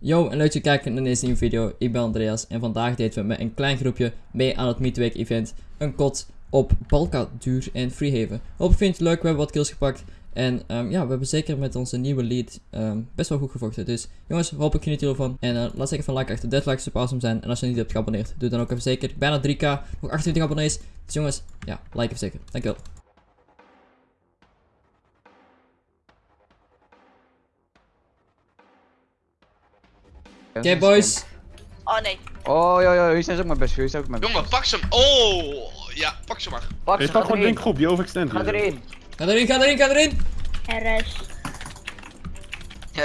Yo, en leuk dat je kijkt naar deze nieuwe video. Ik ben Andreas en vandaag deden we met een klein groepje mee aan het Midweek event een kot op Balka Duur en Freehaven. Hoop je vindt het leuk, we hebben wat kills gepakt. En ehm, ja, we hebben zeker met onze nieuwe lead ehm, best wel goed gevochten. Dus jongens, hoop ik geniet ervan. En eh, laat zeker van like achter. 30 likes super awesome zijn. En als je niet hebt geabonneerd, doe dan ook even zeker. Bijna 3k, nog 28 abonnees. Dus jongens, ja, like even zeker. Dankjewel. Oké boys, Oh nee. Oh, ja, ja, jullie zijn ook mijn best, jullie zijn ook mijn best. Jongen, pak ze hem. Oh, ja, pak ze maar. Pak Je staat gewoon in groep, die overextend. Ga erin. ga erin, ga erin, ga erin. RS.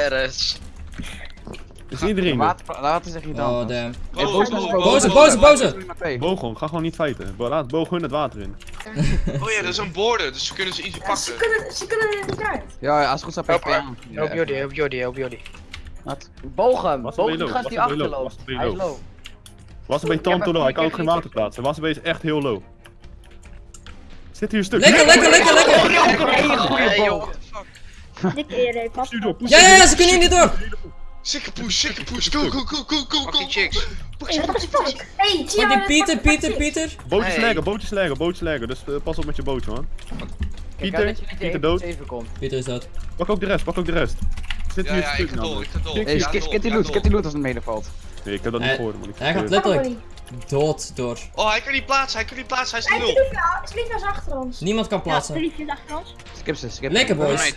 RS. Is iedereen er? Water, water zeg je dan. Oh damn. Hey, Oh, boos, boos, oh, Boze, boze, boze. Boog ga gewoon niet. Bo- Laat boog hun het water in. Oh ja, dat is een border, dus ze kunnen ze Ze pakken. kunnen, ze kunnen er niet uit. Ja, ja, als het goed staat. Help Jordi, help Jordi, help Jordi. Wat? Boog hem, boog er die gast die er achterloopt. Was er bij Hij is low? er heb Tanto het- low, hij ik kan ook geen water plaatsen. Was er bij echt heel low. Zit hier een stuk. Lekker, lekker, lekker, lekker. Hele goede Hey, joh, boog. what the fuck. Dik eerder, pas Stuur door, push Ja, ja, ja, ze kunnen hier niet door. Sikke push, sikke push. Go, go, go, go, go, go. chicks. Hey, is Pieter, Pieter, wat- Pieter. Bootjes leggen, bootjes leggen, bootjes leggen. Dus eh, pas op met je bootje, man. Pieter, Pieter dood. Pieter is dood. Pak ook de rest, pak ook de rest. Zit Ja, hier ja, ik stuk ga door, nou. ik ga Ja, die ja, loot, die loot als het medevalt. Nee, ik heb dat niet gehoord, man. Ik Hij gaat letterlijk dood door. Oh, hij kan niet plaatsen, hij kan niet plaatsen, hij is nul. Is achter ons. Niemand kan plaatsen. Tilly is achter ons. Skip ze, skip Lekker ze. Boys.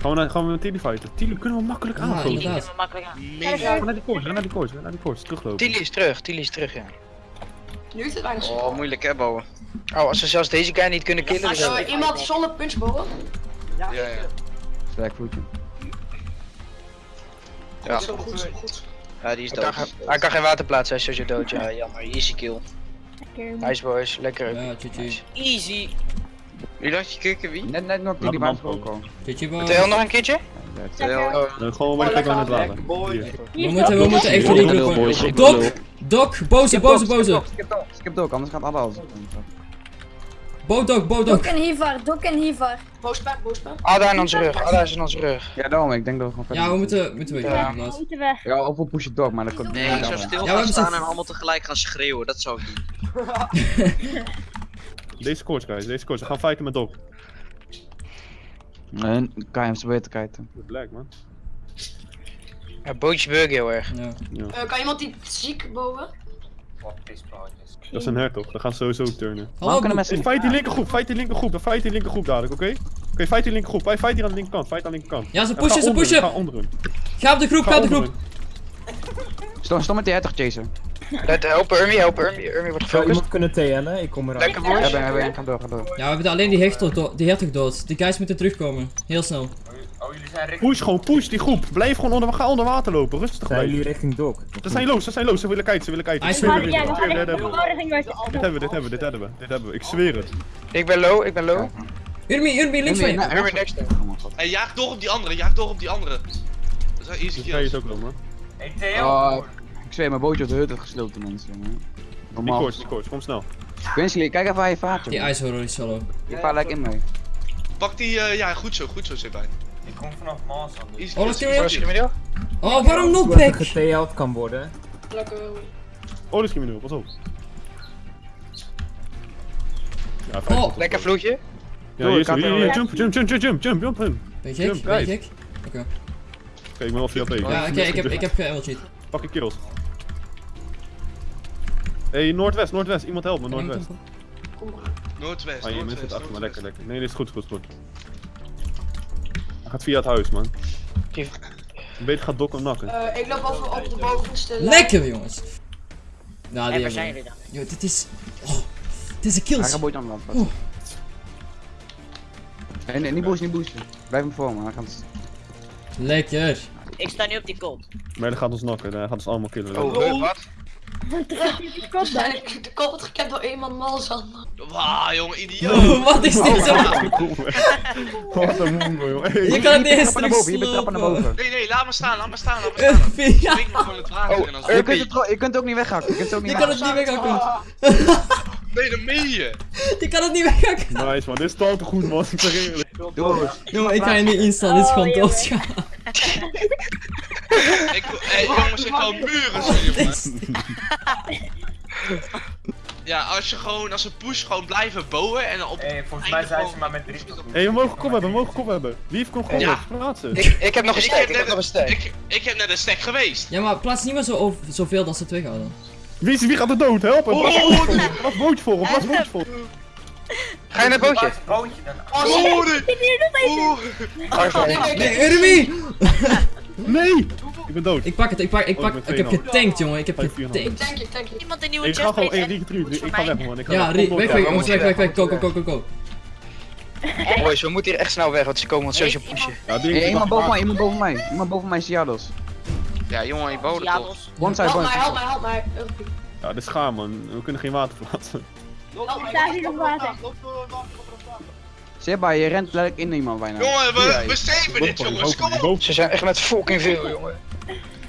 Gaan we, naar- gaan we met Tilly fighten? Tilly kunnen we makkelijk Ja, aanvallen. inderdaad. makkelijk aan. Ga naar die koers, ga naar die koers, ga naar die koers. Teruglopen. Tilly is terug, Tilly is terug, ja. Nu is het weinig Oh, moeilijk hè, bouwen. Oh, als we zelfs deze guy niet kunnen killen, dan Als iemand zonder punchbogen. Ja, ja. Sterk voetje. Ja. Goed. Ja, die is hij kan, dood. hij kan geen water plaatsen, hij is sowieso dood. Ja, jammer, easy kill. Lekker. Nice boys, lekker. Ja, GG. Easy. Wie dacht je kikken wie? Net, net nog die water afkomen. ook al. GG boys. nog een keertje? Lekker. Eh, gewoon waar we net waren. Hier. We moeten, we moeten voor die ik Dok, Dok, boze, boze, boze. Skip ook, skip ook, anders gaat alle alles. Bodok, Dok en Hivar, Dok en Hivar. Boospaar, boospaar. Ada in onze rug, Ada is in onze rug. Ja, daarom, ik denk dat we gewoon verder Ja, we moeten. moeten, moeten we Ja. inderdaad. moeten weg. Ja, of we pushen door, maar dat komt Nee, ja, ik zou stil we gaan staan en allemaal tegelijk gaan schreeuwen. Dat zou ik doen. Deze koers, guys, deze koers. We gaan fighten met Doc. Nee, kan je hem zo beter kijken. Black, man. Ja, bootje bug heel erg. Ja. kan iemand die ziek boven? Dat is een hertog, dan gaan ze sowieso turnen. Hallo, kunnen mensen Hey, fight die linkergroep, fight die linkergroep, dan fight die linkergroep dadelijk, oké? Oké, fight die linkergroep, fight, fight hier aan de linkerkant, fight aan de linkerkant. Ja, ze En pushen, ga ze onder hun, pushen. Ga onder hun. Ga op de groep, ga op de groep. Stom, stom met die hertog chasen. Let, helpen Urmi, helpen Urmi, Urmi wordt gefocust. iemand kunnen TN'en? Ik kom eraan. Lekker Ja, boys. ben, ben, door, door. Ja, we hebben alleen die hertog, do- die hertog dood. Die guys moeten terugkomen. Heel snel. Push gewoon, push die groep. Blijf gewoon onder, ga onder water lopen, rustig Zijn blijven. jullie richting Doc? Dat zijn loos, dat zijn loos, ze willen kijken, ze willen kijken. Hij Ik we gaan het, dit hebben we. Dit hebben we, dit hebben we, dit hebben we, dit hebben we. Ik zweer het. Ik ben low, ik ben low. Urmi, Urmi, links van je. Urmi next. Oh. Hey, jaag door op die andere, jaag door op die andere. Dat is easy ook wel, man. Oh, ik zweer, mijn bootje op de hut heeft gesloten, mensen. jongen. Die Normaal. koers, die koers, kom snel. Quincy, kijk even waar je vaart, Die ice horror is solo. Je vaart lekker in mee. Pak die, eh, ja, goed zo, goed zo, zit bij. Ik kom vanaf Maas aan. Easy Oh, dat. Oh, waarom knockback? geteld kan worden. Lekker. Oh, dat is crimineel, pas op. Ja, Oh. Lekker vloedje. Ja, hier is hij. jump, jump, jump, jump, jump, jump, jump, hem. Ben je Ben je? Oké. Oké, ik ben wel via AP. Ja, oké, ik heb, ik heb ge cheat. Pak je kills. Hey, noordwest, noordwest. Iemand helpt me, noordwest. Noordwest, Ah, je noordwest, zit achter me, lekker, lekker. Nee, dit is goed, goed, goed. Hij gaat via het huis, man. Beter gaat Dok hem nakken. Eh, ik loop over op de bovenste. Lekker jongens. Nou, En die waar zijn jullie dan? Yo, dit is... Oh, dit is een Hij kills. gaat bootje aan de land. Oeh. Nee, nee, niet boosten, niet boosten. Blijf hem voor me, hij gaat... Lekker. Ik sta nu op die kop. Maar hij gaat ons nakken, hij gaat ons allemaal killen. Oh, huh, wat? Waarschijnlijk de kop wordt gekend door eenmaal Malzan. Wauw, jongen, idioot. Wat is dit zo? Wat een mongo. Hey, Je kan het niet eens Trappen naar boven, je bent trappen naar boven. Nee, nee, laat me staan, laat me staan, laat me staan. Spring gewoon het water Oh, je kunt, het, tro- je kunt het ook niet weghakken, je kunt het ook niet je kan het weghakken. niet weghakken. Nee, dat meen je. Je kan het niet weghakken. Nice man, dit is te goed man, ik zeg eerlijk. Doe. Jongen, ik ga je niet installen, dit is gewoon doodgaan. Ik, hey, jongens, ik wil muren zien. Ja, als je gewoon, als een push gewoon blijven bouwen en op... Hey, volgens mij zijn ze maar met drie. Hé, hey, we mogen kop hebben, we mogen kop hebben. Wie heeft kom gewoon Ja. plaatsen? Ik, ik heb nog een stack, ik heb nog een stack. Ik, ik heb net een stack geweest. Ja, maar plaats niet meer zo over, zoveel dan ze twee houden. Wie, is, wie gaat er dood? Help hem! Oh, bootje voor, plaats bootje voor, hem, plaats bootje voor. Ga je naar het bootje? Bootje dan. Oh, nee. Wacht even. Nee, Urmi! Nee! Ik ben dood. Ik pak het, ik pak, ik Oh, pak, ik ik heb 2,5. getankt jongen, ik heb getankt. Tank. Iemand een nieuwe Ik ga gewoon, chestplate hey, en- Rieke, iets voor ik ga weg man. Ik ga Ja, weg. Weg, weg, weg, weg, weg, weg, go, go, moeten go, go, go. Boys, we moeten hier echt snel weg, want ze komen ons sowieso pushen. Ja, die Hey, iemand boven mij, iemand boven mij. Iemand boven mij is Jados. Ja, jongen, je bouwde Ja, toch. los. One side, Help mij, help mij, help mij. Ja, dit is gaar man. We kunnen geen water plaatsen. Mij. Daar zit nog water. Seba, je rent letterlijk in iemand bijna. Jongen, we, we saven dit, jongens. Kom op. Ze zijn echt met fucking veel, jongen.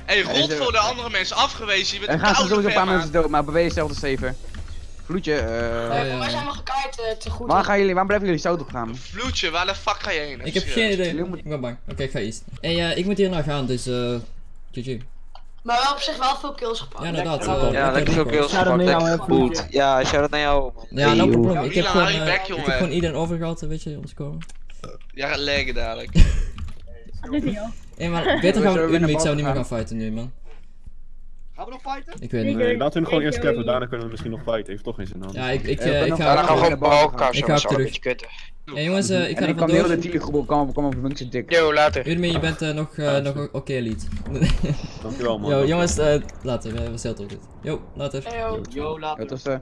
Hey, rot voor de andere mensen afgewezen. Je bent Er gaan sowieso een paar mensen dood, maar beweeg jezelf te saven. Vloedje, eh... Ja, ja. Wij zijn wel gekaaid eh, te goed. Waar gaan jullie, waar blijven jullie zout op gaan? Vloedje, waar de fuck ga je heen? Ik heb geen idee. Jullie moeten- Ik ben bang. Oké, ik ga east. Hey, eh, ik moet hier naar gaan, dus eh. GG. Maar wel op zich wel veel kills gepakt. Ja, inderdaad. Eh, Ja, lekker veel kills gepakt, naar jou, lekker goed. Ja, shout-out naar jou. man. Ja, no probleem. Ik heb gewoon, eh, ik jongen. heb gewoon iedereen overgehaald, weet je, om te komen. Ja, gaat leggen dadelijk. Hé, maar beter gaan we ik zou niet meer gaan fighten nu, man. Gaan we nog fighten? Ik weet niet. Nee, laten we hem gewoon eerst cappen, daarna kunnen we misschien nog fighten. Heeft toch geen zin aan. Ja, ik, ik, Eh, eh, ik nog- ga... Gaan we gewoon bij elkaar Ik ga dat terug. Hey, jongens, eh, ik ga er ik kan heel de vandoor. op komen, kom op functie dik. Yo, later. Urmi, je bent eh, nog, eh, nog oké, lied. Dankjewel man. Yo, jongens, eh, later, we, we zetten op dit. Yo, later. Yo. Ja, tot, eh,